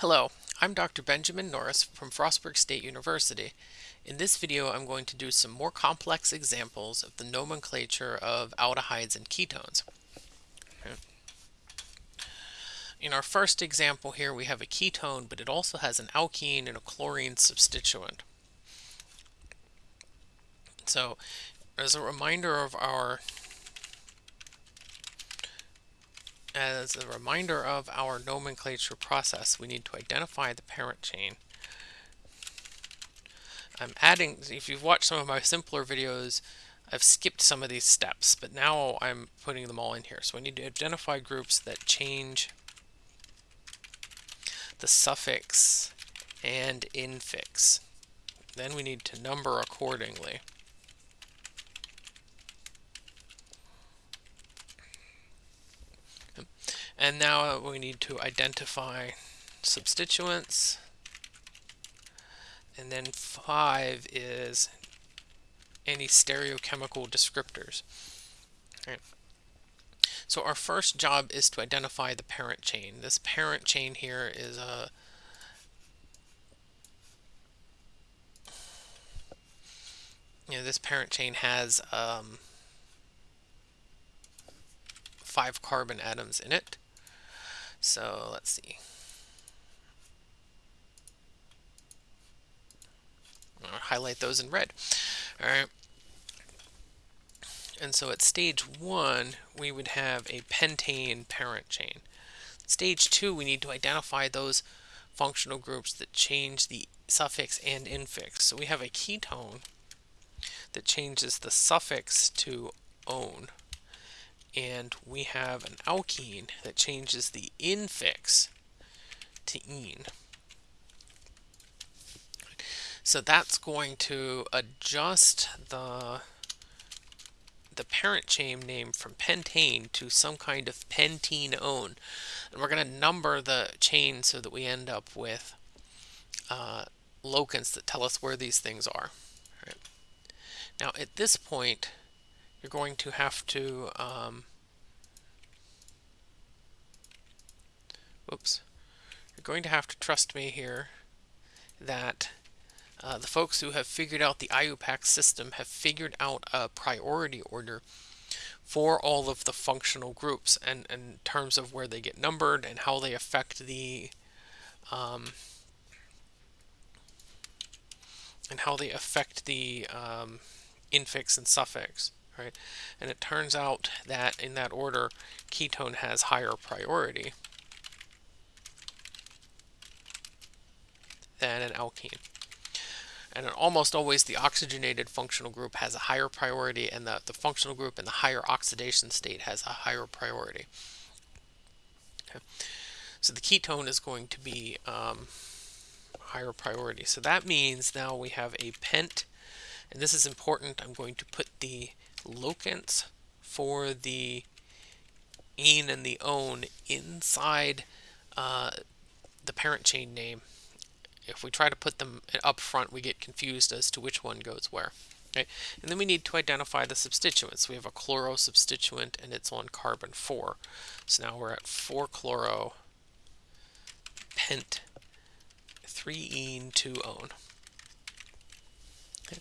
Hello, I'm Dr. Benjamin Norris from Frostburg State University. In this video I'm going to do some more complex examples of the nomenclature of aldehydes and ketones. In our first example here we have a ketone but it also has an alkene and a chlorine substituent. So as a reminder of our as a reminder of our nomenclature process, we need to identify the parent chain. I'm adding, if you've watched some of my simpler videos, I've skipped some of these steps, but now I'm putting them all in here. So I need to identify groups that change the suffix and infix. Then we need to number accordingly. And now we need to identify substituents. And then five is any stereochemical descriptors. Right. So our first job is to identify the parent chain. This parent chain here is a you know, this parent chain has um, five carbon atoms in it. So let's see. I'll highlight those in red. All right. And so at stage one, we would have a pentane parent chain. Stage two, we need to identify those functional groups that change the suffix and infix. So we have a ketone that changes the suffix to "-one" and we have an alkene that changes the infix to "-ene". So that's going to adjust the the parent chain name from pentane to some kind of pentenone. And we're going to number the chain so that we end up with uh, locants that tell us where these things are. Right. Now at this point, you're going to have to um, whoops you're going to have to trust me here that uh, the folks who have figured out the IUPAC system have figured out a priority order for all of the functional groups and in terms of where they get numbered and how they affect the um, and how they affect the um, infix and suffix right? And it turns out that in that order, ketone has higher priority than an alkene. And almost always the oxygenated functional group has a higher priority and the, the functional group in the higher oxidation state has a higher priority. Okay. So the ketone is going to be um, higher priority. So that means now we have a pent, and this is important. I'm going to put the locants for the "-ene and the "-one inside uh, the parent chain name. If we try to put them up front, we get confused as to which one goes where. Okay? And then we need to identify the substituents. We have a chloro substituent and it's on carbon 4. So now we're at 4-chloro pent 3-ene 2-one. Okay.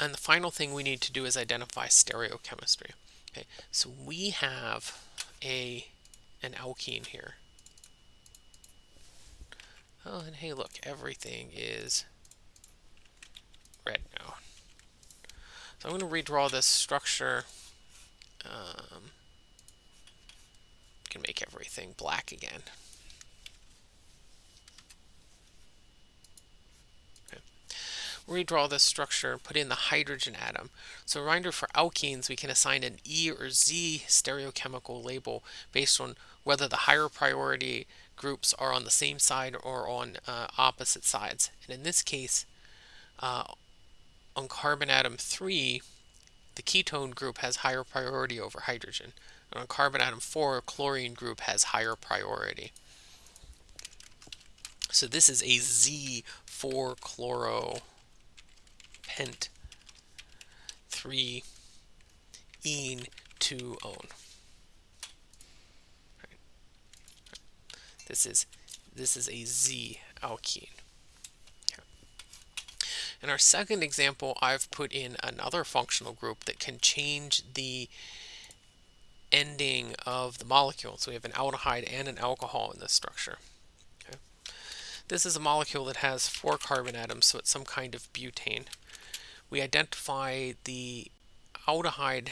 And the final thing we need to do is identify stereochemistry. Okay, so we have a an alkene here. Oh, and hey, look, everything is red now. So I'm going to redraw this structure. Um, can make everything black again. redraw this structure, put in the hydrogen atom. So reminder for alkenes, we can assign an E or Z stereochemical label based on whether the higher priority groups are on the same side or on uh, opposite sides. And in this case, uh, on carbon atom 3, the ketone group has higher priority over hydrogen. And on carbon atom 4, chlorine group has higher priority. So this is a Z4-chloro pent 3 ene 2 one. This is This is a Z alkene. In our second example, I've put in another functional group that can change the ending of the molecule. So we have an aldehyde and an alcohol in this structure. Okay. This is a molecule that has four carbon atoms, so it's some kind of butane. We identify the aldehyde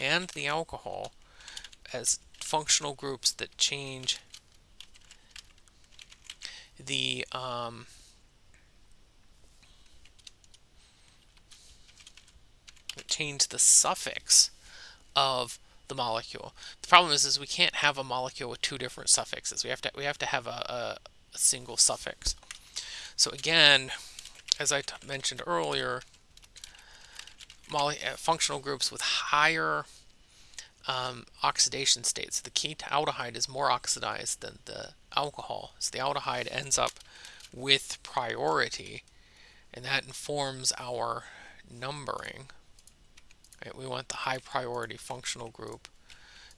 and the alcohol as functional groups that change the um, change the suffix of the molecule. The problem is, is we can't have a molecule with two different suffixes. We have to we have to have a, a, single suffix. So again, as I mentioned earlier, uh, functional groups with higher um, oxidation states. The ketaldehyde is more oxidized than the alcohol. So the aldehyde ends up with priority, and that informs our numbering. Right? We want the high priority functional group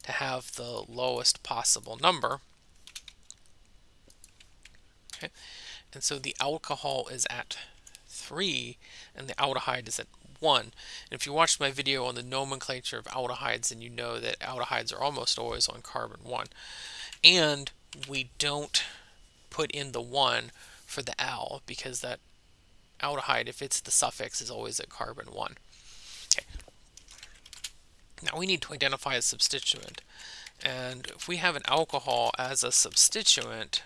to have the lowest possible number. Okay. And so the alcohol is at 3 and the aldehyde is at 1. And if you watched my video on the nomenclature of aldehydes, then you know that aldehydes are almost always on carbon 1. And we don't put in the 1 for the al because that aldehyde, if it's the suffix, is always at carbon 1. Okay. Now we need to identify a substituent. And if we have an alcohol as a substituent,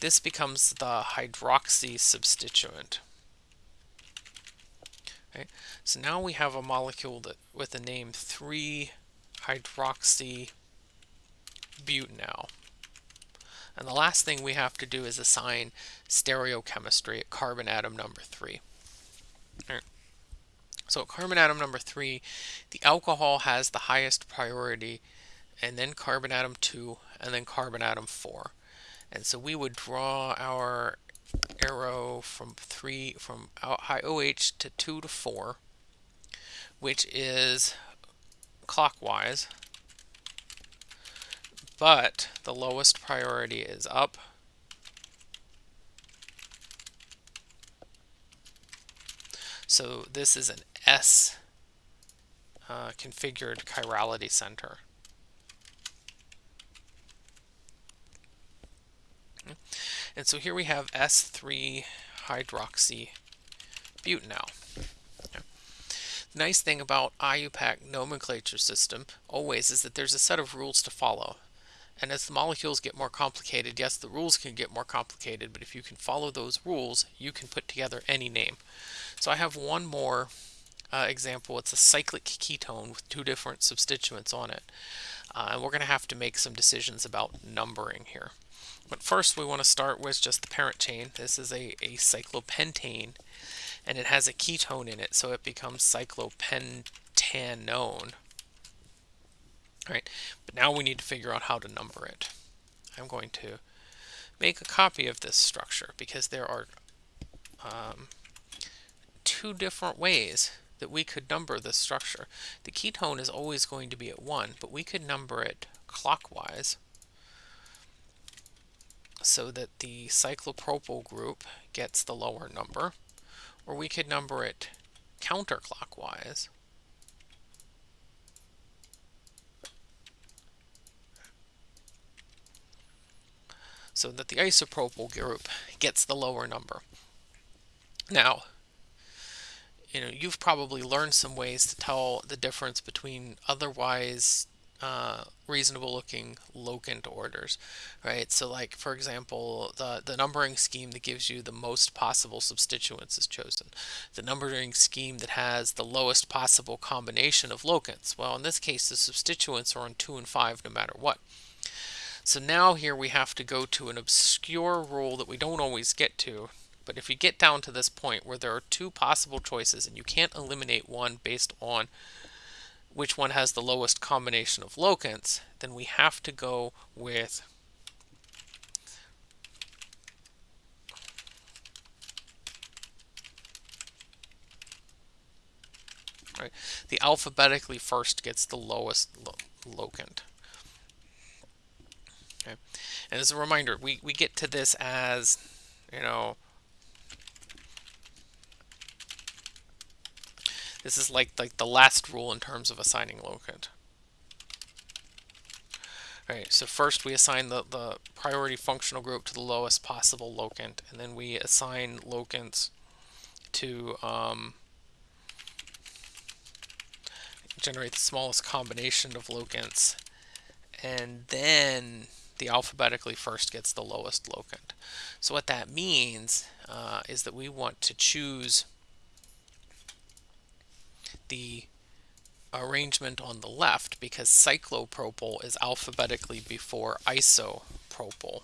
this becomes the hydroxy substituent. Okay, so now we have a molecule that with the name 3-hydroxy butanal. And the last thing we have to do is assign stereochemistry at carbon atom number 3. So at carbon atom number 3, the alcohol has the highest priority, and then carbon atom 2, and then carbon atom 4. And so we would draw our arrow from 3 from high OH to 2 to 4, which is clockwise, but the lowest priority is up. So this is an S uh, configured chirality center. And so here we have S3 hydroxy butanal. The nice thing about IUPAC nomenclature system always is that there's a set of rules to follow. And as the molecules get more complicated, yes, the rules can get more complicated, but if you can follow those rules, you can put together any name. So I have one more uh, example. It's a cyclic ketone with two different substituents on it. Uh, and we're going to have to make some decisions about numbering here. But first we want to start with just the parent chain. This is a, a cyclopentane and it has a ketone in it, so it becomes cyclopentanone. All right, but now we need to figure out how to number it. I'm going to make a copy of this structure because there are um, two different ways that we could number this structure. The ketone is always going to be at 1, but we could number it clockwise so that the cyclopropyl group gets the lower number, or we could number it counterclockwise. so that the isopropyl group gets the lower number. Now, you know, you've probably learned some ways to tell the difference between otherwise uh, reasonable looking locant orders, right? So like, for example, the, the numbering scheme that gives you the most possible substituents is chosen. The numbering scheme that has the lowest possible combination of locants. Well, in this case, the substituents are on 2 and 5 no matter what. So now here we have to go to an obscure rule that we don't always get to. But if you get down to this point where there are two possible choices and you can't eliminate one based on which one has the lowest combination of locants, then we have to go with right. The alphabetically first gets the lowest lo locant. And as a reminder, we, we get to this as, you know, this is like, like the last rule in terms of assigning locant. All right, so first we assign the, the priority functional group to the lowest possible locant, and then we assign locants to um, generate the smallest combination of locants, and then the alphabetically first gets the lowest locant. So what that means uh, is that we want to choose the arrangement on the left because cyclopropyl is alphabetically before isopropyl.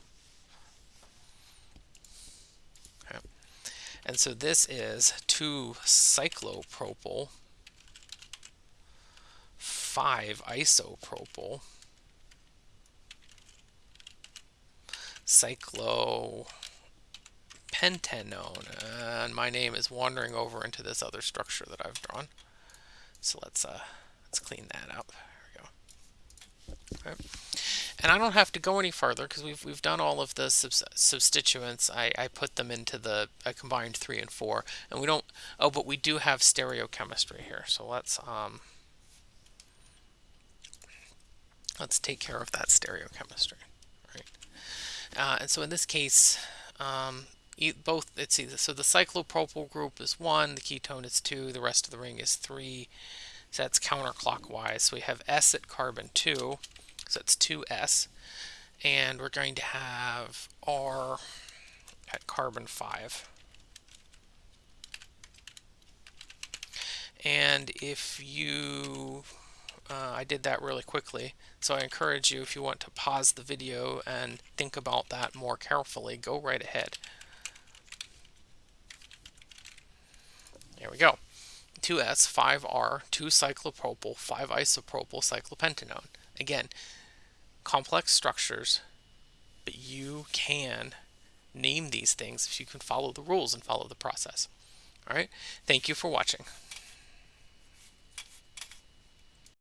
Okay. And so this is 2-cyclopropyl, 5-isopropyl, cyclopentanone, and my name is wandering over into this other structure that I've drawn. So let's uh, let's clean that up. There we go. Okay. And I don't have to go any further because we've we've done all of the substituents. I, I put them into the I combined three and four, and we don't. Oh, but we do have stereochemistry here. So let's um let's take care of that stereochemistry. Right. Uh, and so in this case, um, both it's either so the cyclopropyl group is one, the ketone is two, the rest of the ring is three. So that's counterclockwise. So we have S at carbon two, so it's two S, and we're going to have R at carbon five. And if you, uh, I did that really quickly, so I encourage you if you want to pause the video and think about that more carefully, go right ahead. There we go. 2S, 5R, 2-cyclopropyl, 5-isopropyl cyclopentanone. Again, complex structures, but you can name these things if you can follow the rules and follow the process. All right, thank you for watching.